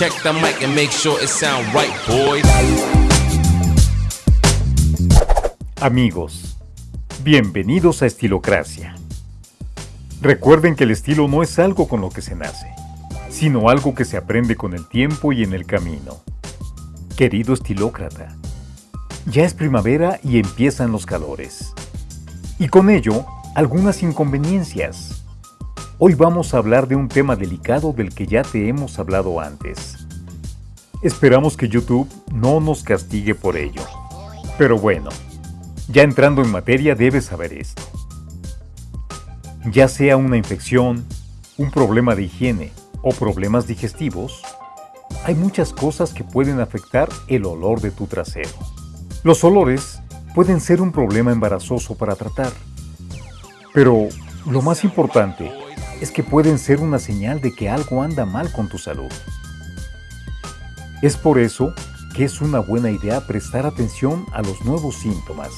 Check the mic and make sure it right, boys. Amigos, bienvenidos a Estilocracia. Recuerden que el estilo no es algo con lo que se nace, sino algo que se aprende con el tiempo y en el camino. Querido estilócrata, ya es primavera y empiezan los calores. Y con ello, algunas inconveniencias. Hoy vamos a hablar de un tema delicado del que ya te hemos hablado antes. Esperamos que YouTube no nos castigue por ello. Pero bueno, ya entrando en materia debes saber esto. Ya sea una infección, un problema de higiene o problemas digestivos, hay muchas cosas que pueden afectar el olor de tu trasero. Los olores pueden ser un problema embarazoso para tratar, pero lo más importante es que pueden ser una señal de que algo anda mal con tu salud. Es por eso que es una buena idea prestar atención a los nuevos síntomas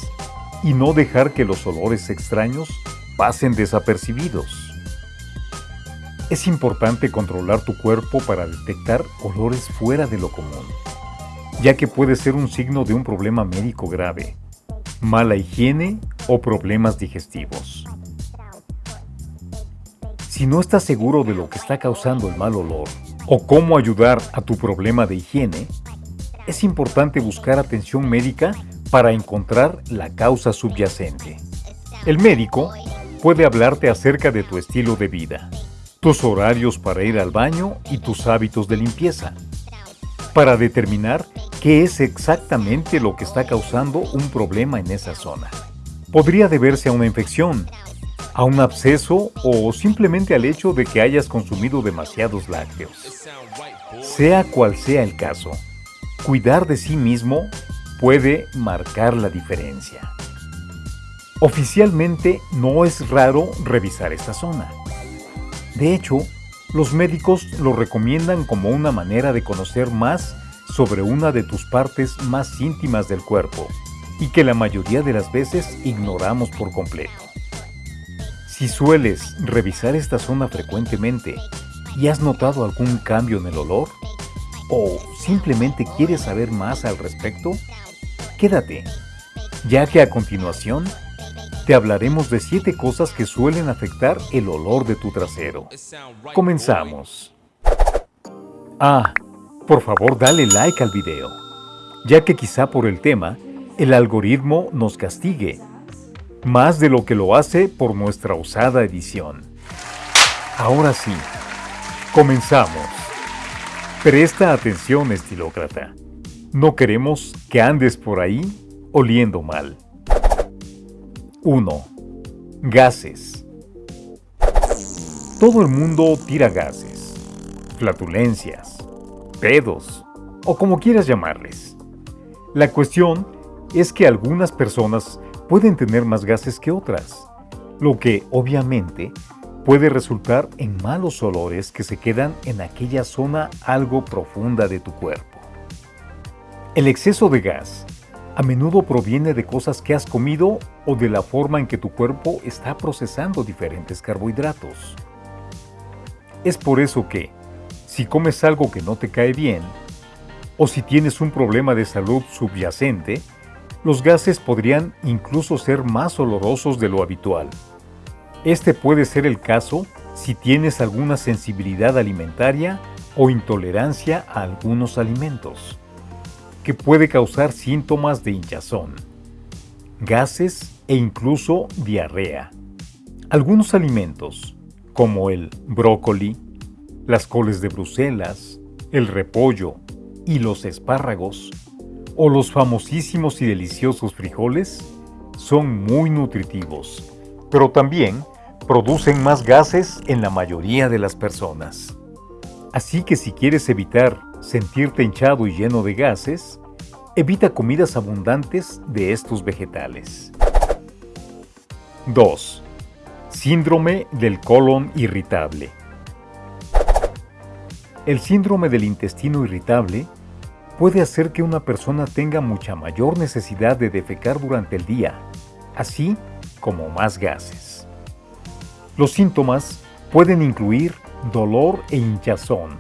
y no dejar que los olores extraños pasen desapercibidos. Es importante controlar tu cuerpo para detectar olores fuera de lo común, ya que puede ser un signo de un problema médico grave, mala higiene o problemas digestivos. Si no estás seguro de lo que está causando el mal olor o cómo ayudar a tu problema de higiene, es importante buscar atención médica para encontrar la causa subyacente. El médico puede hablarte acerca de tu estilo de vida, tus horarios para ir al baño y tus hábitos de limpieza, para determinar qué es exactamente lo que está causando un problema en esa zona. Podría deberse a una infección, a un absceso o simplemente al hecho de que hayas consumido demasiados lácteos. Sea cual sea el caso, cuidar de sí mismo puede marcar la diferencia. Oficialmente no es raro revisar esta zona. De hecho, los médicos lo recomiendan como una manera de conocer más sobre una de tus partes más íntimas del cuerpo y que la mayoría de las veces ignoramos por completo. Si sueles revisar esta zona frecuentemente y has notado algún cambio en el olor, o simplemente quieres saber más al respecto, quédate, ya que a continuación te hablaremos de 7 cosas que suelen afectar el olor de tu trasero. Comenzamos. Ah, por favor dale like al video, ya que quizá por el tema, el algoritmo nos castigue, más de lo que lo hace por nuestra usada edición. Ahora sí, comenzamos. Presta atención, estilócrata. No queremos que andes por ahí oliendo mal. 1. Gases. Todo el mundo tira gases, flatulencias, pedos o como quieras llamarles. La cuestión es que algunas personas pueden tener más gases que otras, lo que obviamente puede resultar en malos olores que se quedan en aquella zona algo profunda de tu cuerpo. El exceso de gas a menudo proviene de cosas que has comido o de la forma en que tu cuerpo está procesando diferentes carbohidratos. Es por eso que, si comes algo que no te cae bien, o si tienes un problema de salud subyacente, los gases podrían incluso ser más olorosos de lo habitual. Este puede ser el caso si tienes alguna sensibilidad alimentaria o intolerancia a algunos alimentos que puede causar síntomas de hinchazón, gases e incluso diarrea. Algunos alimentos, como el brócoli, las coles de Bruselas, el repollo y los espárragos, o los famosísimos y deliciosos frijoles, son muy nutritivos, pero también producen más gases en la mayoría de las personas. Así que si quieres evitar sentirte hinchado y lleno de gases, evita comidas abundantes de estos vegetales. 2. Síndrome del colon irritable. El síndrome del intestino irritable puede hacer que una persona tenga mucha mayor necesidad de defecar durante el día, así como más gases. Los síntomas pueden incluir dolor e hinchazón,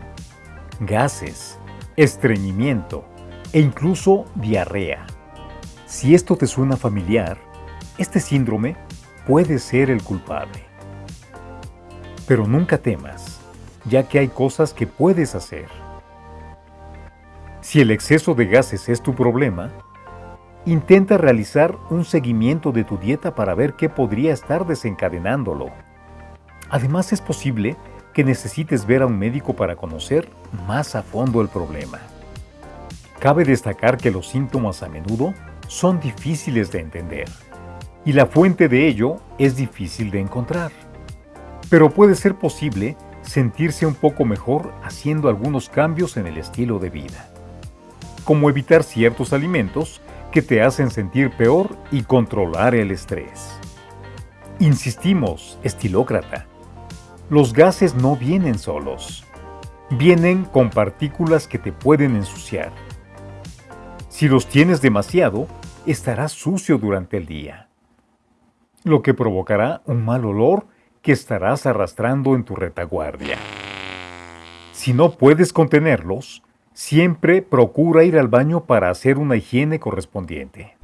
gases, estreñimiento e incluso diarrea. Si esto te suena familiar, este síndrome puede ser el culpable. Pero nunca temas, ya que hay cosas que puedes hacer. Si el exceso de gases es tu problema, intenta realizar un seguimiento de tu dieta para ver qué podría estar desencadenándolo. Además es posible que necesites ver a un médico para conocer más a fondo el problema. Cabe destacar que los síntomas a menudo son difíciles de entender y la fuente de ello es difícil de encontrar. Pero puede ser posible sentirse un poco mejor haciendo algunos cambios en el estilo de vida, como evitar ciertos alimentos que te hacen sentir peor y controlar el estrés. Insistimos, estilócrata, los gases no vienen solos, vienen con partículas que te pueden ensuciar. Si los tienes demasiado, estarás sucio durante el día, lo que provocará un mal olor que estarás arrastrando en tu retaguardia. Si no puedes contenerlos, siempre procura ir al baño para hacer una higiene correspondiente.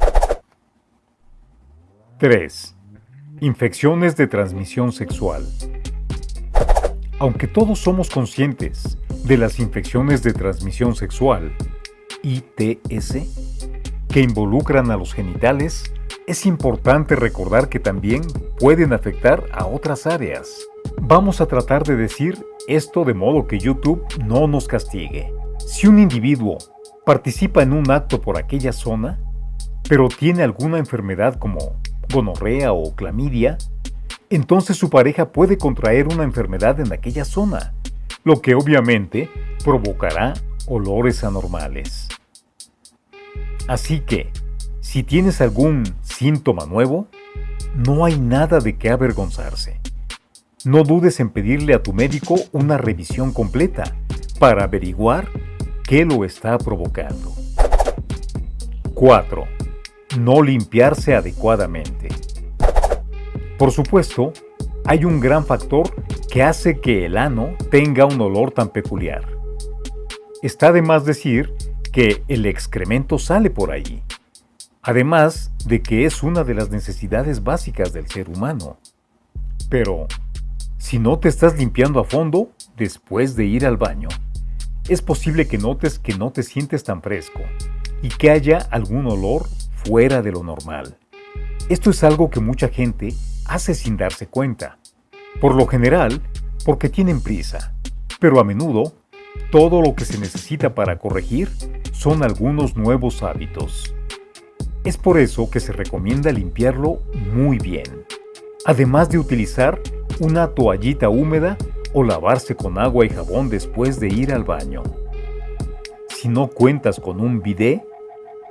3. Infecciones de transmisión sexual. Aunque todos somos conscientes de las infecciones de transmisión sexual, ITS, que involucran a los genitales, es importante recordar que también pueden afectar a otras áreas. Vamos a tratar de decir esto de modo que YouTube no nos castigue. Si un individuo participa en un acto por aquella zona, pero tiene alguna enfermedad como gonorrea o clamidia, entonces su pareja puede contraer una enfermedad en aquella zona, lo que obviamente provocará olores anormales. Así que, si tienes algún síntoma nuevo, no hay nada de qué avergonzarse. No dudes en pedirle a tu médico una revisión completa para averiguar qué lo está provocando. 4. No limpiarse adecuadamente. Por supuesto, hay un gran factor que hace que el ano tenga un olor tan peculiar. Está de más decir que el excremento sale por ahí, además de que es una de las necesidades básicas del ser humano. Pero, si no te estás limpiando a fondo después de ir al baño, es posible que notes que no te sientes tan fresco y que haya algún olor fuera de lo normal. Esto es algo que mucha gente hace sin darse cuenta. Por lo general, porque tienen prisa. Pero a menudo, todo lo que se necesita para corregir son algunos nuevos hábitos. Es por eso que se recomienda limpiarlo muy bien. Además de utilizar una toallita húmeda o lavarse con agua y jabón después de ir al baño. Si no cuentas con un bidet,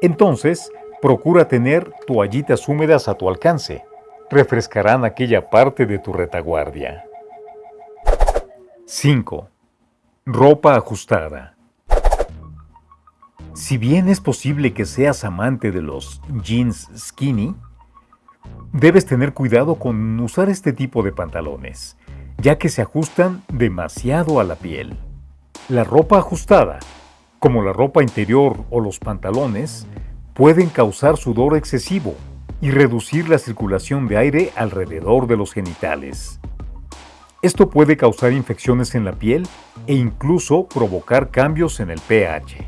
entonces procura tener toallitas húmedas a tu alcance refrescarán aquella parte de tu retaguardia. 5. Ropa ajustada. Si bien es posible que seas amante de los jeans skinny, debes tener cuidado con usar este tipo de pantalones, ya que se ajustan demasiado a la piel. La ropa ajustada, como la ropa interior o los pantalones, pueden causar sudor excesivo y reducir la circulación de aire alrededor de los genitales. Esto puede causar infecciones en la piel e incluso provocar cambios en el pH.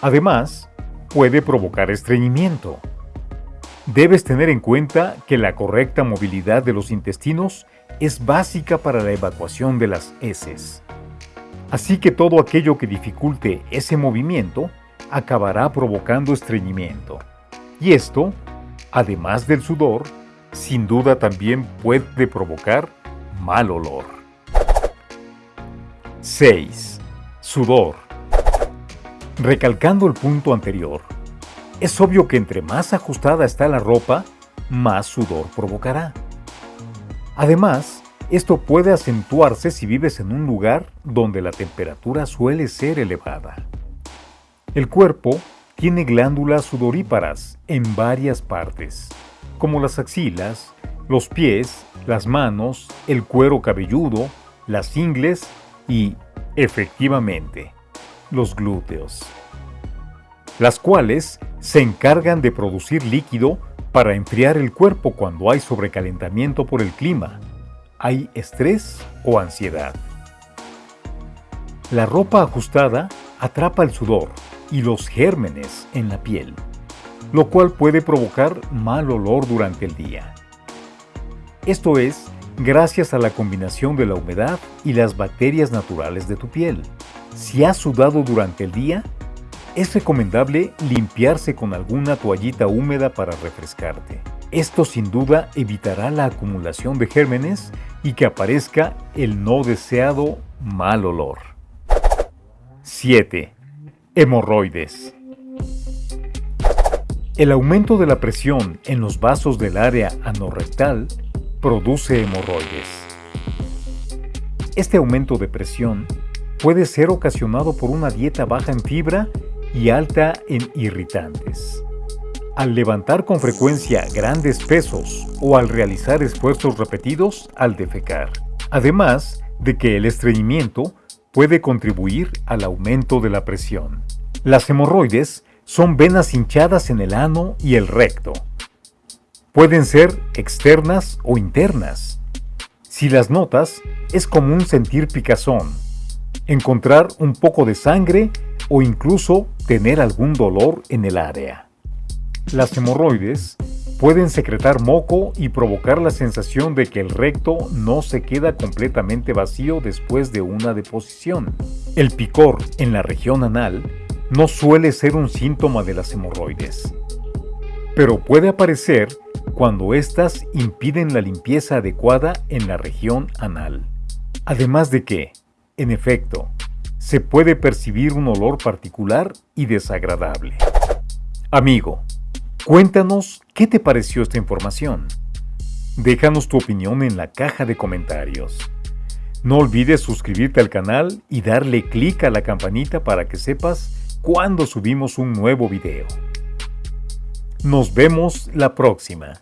Además, puede provocar estreñimiento. Debes tener en cuenta que la correcta movilidad de los intestinos es básica para la evacuación de las heces. Así que todo aquello que dificulte ese movimiento acabará provocando estreñimiento. Y esto además del sudor, sin duda también puede provocar mal olor. 6. Sudor. Recalcando el punto anterior, es obvio que entre más ajustada está la ropa, más sudor provocará. Además, esto puede acentuarse si vives en un lugar donde la temperatura suele ser elevada. El cuerpo tiene glándulas sudoríparas en varias partes, como las axilas, los pies, las manos, el cuero cabelludo, las ingles y, efectivamente, los glúteos, las cuales se encargan de producir líquido para enfriar el cuerpo cuando hay sobrecalentamiento por el clima, hay estrés o ansiedad. La ropa ajustada atrapa el sudor y los gérmenes en la piel, lo cual puede provocar mal olor durante el día. Esto es gracias a la combinación de la humedad y las bacterias naturales de tu piel. Si has sudado durante el día, es recomendable limpiarse con alguna toallita húmeda para refrescarte. Esto sin duda evitará la acumulación de gérmenes y que aparezca el no deseado mal olor. 7. Hemorroides. El aumento de la presión en los vasos del área anorrectal produce hemorroides. Este aumento de presión puede ser ocasionado por una dieta baja en fibra y alta en irritantes. Al levantar con frecuencia grandes pesos o al realizar esfuerzos repetidos al defecar. Además de que el estreñimiento puede contribuir al aumento de la presión. Las hemorroides son venas hinchadas en el ano y el recto. Pueden ser externas o internas. Si las notas, es común sentir picazón, encontrar un poco de sangre o incluso tener algún dolor en el área. Las hemorroides pueden secretar moco y provocar la sensación de que el recto no se queda completamente vacío después de una deposición. El picor en la región anal no suele ser un síntoma de las hemorroides, pero puede aparecer cuando éstas impiden la limpieza adecuada en la región anal. Además de que, en efecto, se puede percibir un olor particular y desagradable. Amigo, cuéntanos qué te pareció esta información. Déjanos tu opinión en la caja de comentarios. No olvides suscribirte al canal y darle clic a la campanita para que sepas cuando subimos un nuevo video. Nos vemos la próxima.